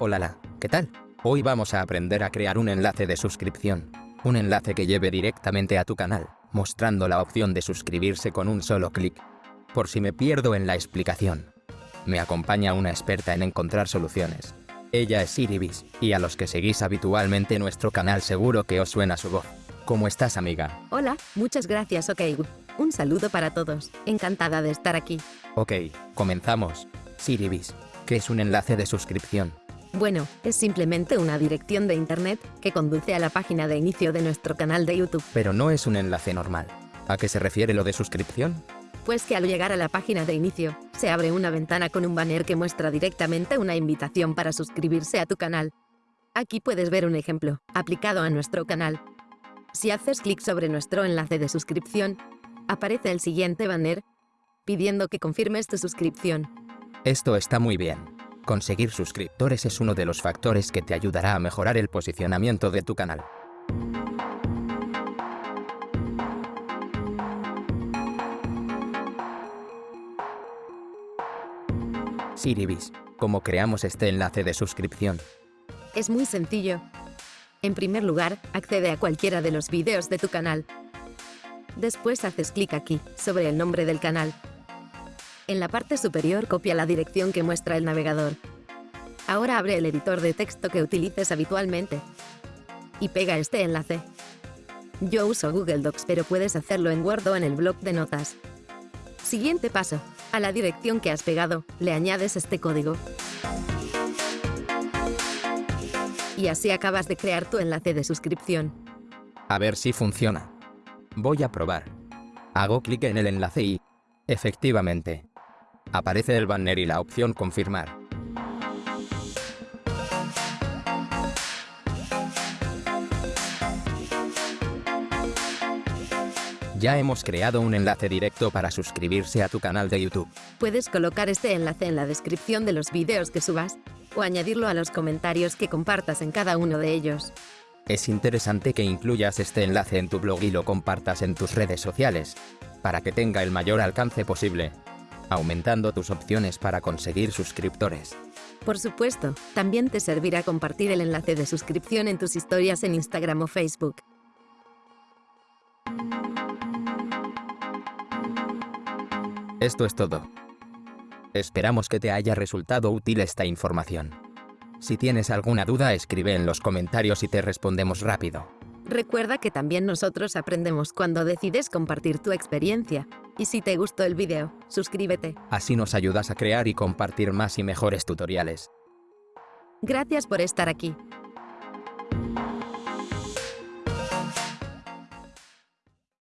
Hola, ¿qué tal? Hoy vamos a aprender a crear un enlace de suscripción. Un enlace que lleve directamente a tu canal, mostrando la opción de suscribirse con un solo clic. Por si me pierdo en la explicación. Me acompaña una experta en encontrar soluciones. Ella es Siribis, y a los que seguís habitualmente nuestro canal seguro que os suena su voz. ¿Cómo estás, amiga? Hola, muchas gracias, OK. Un saludo para todos. Encantada de estar aquí. Ok, comenzamos. Siribis, ¿qué es un enlace de suscripción? Bueno, es simplemente una dirección de internet que conduce a la página de inicio de nuestro canal de YouTube. Pero no es un enlace normal. ¿A qué se refiere lo de suscripción? Pues que al llegar a la página de inicio, se abre una ventana con un banner que muestra directamente una invitación para suscribirse a tu canal. Aquí puedes ver un ejemplo, aplicado a nuestro canal. Si haces clic sobre nuestro enlace de suscripción, aparece el siguiente banner pidiendo que confirmes tu suscripción. Esto está muy bien. Conseguir suscriptores es uno de los factores que te ayudará a mejorar el posicionamiento de tu canal. Siribis, ¿cómo creamos este enlace de suscripción? Es muy sencillo. En primer lugar, accede a cualquiera de los vídeos de tu canal. Después haces clic aquí, sobre el nombre del canal. En la parte superior copia la dirección que muestra el navegador. Ahora abre el editor de texto que utilices habitualmente y pega este enlace. Yo uso Google Docs, pero puedes hacerlo en Word o en el blog de notas. Siguiente paso. A la dirección que has pegado, le añades este código. Y así acabas de crear tu enlace de suscripción. A ver si funciona. Voy a probar. Hago clic en el enlace y... Efectivamente, Aparece el banner y la opción Confirmar. Ya hemos creado un enlace directo para suscribirse a tu canal de YouTube. Puedes colocar este enlace en la descripción de los vídeos que subas o añadirlo a los comentarios que compartas en cada uno de ellos. Es interesante que incluyas este enlace en tu blog y lo compartas en tus redes sociales, para que tenga el mayor alcance posible aumentando tus opciones para conseguir suscriptores. Por supuesto, también te servirá compartir el enlace de suscripción en tus historias en Instagram o Facebook. Esto es todo. Esperamos que te haya resultado útil esta información. Si tienes alguna duda, escribe en los comentarios y te respondemos rápido. Recuerda que también nosotros aprendemos cuando decides compartir tu experiencia. Y si te gustó el vídeo, suscríbete. Así nos ayudas a crear y compartir más y mejores tutoriales. Gracias por estar aquí.